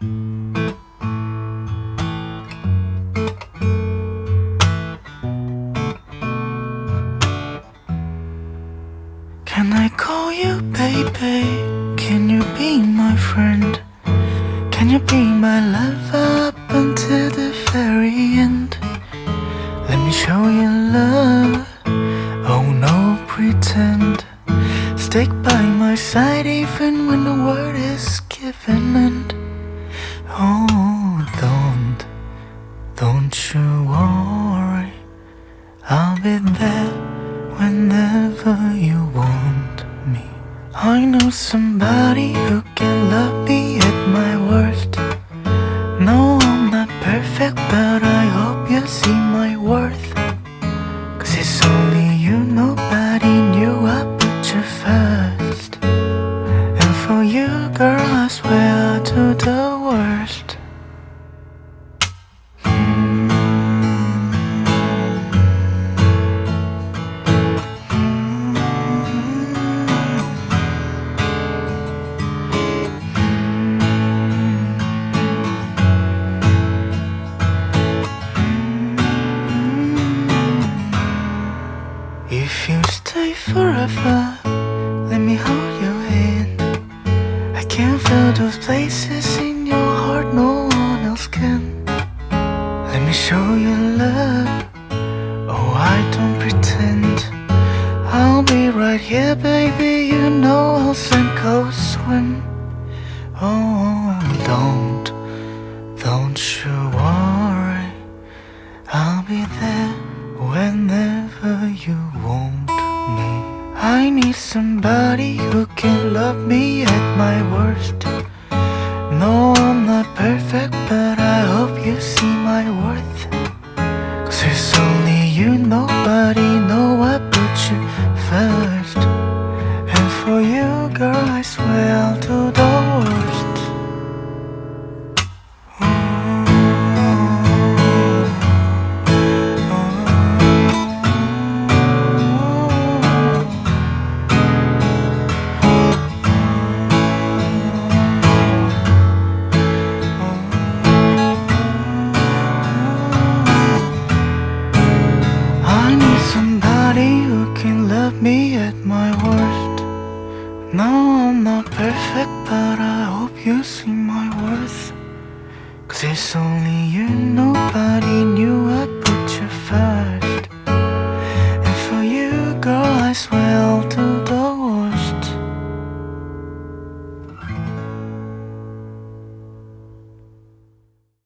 Can I call you baby? Can you be my friend? Can you be my love up until the very end? Let me show you love. Oh, no pretend. Stick by my side even when the word is given. And oh, don't, don't you worry. I'll be there whenever you want me. I know somebody who can love me stay forever, let me hold your hand. I can feel those places in your heart no one else can. Let me show you love. Oh, I don't pretend. I'll be right here, baby. You know I'll sink or swim. Oh, don't, don't you worry. I need somebody who can love me at my worst. No, I'm not perfect, but I hope you see my worth. Cause it's only you, nobody know I put you first. And for you, girl, I swear I'll No, I'm not perfect, but I hope you see my worth. Cause it's only you, nobody knew I put you first.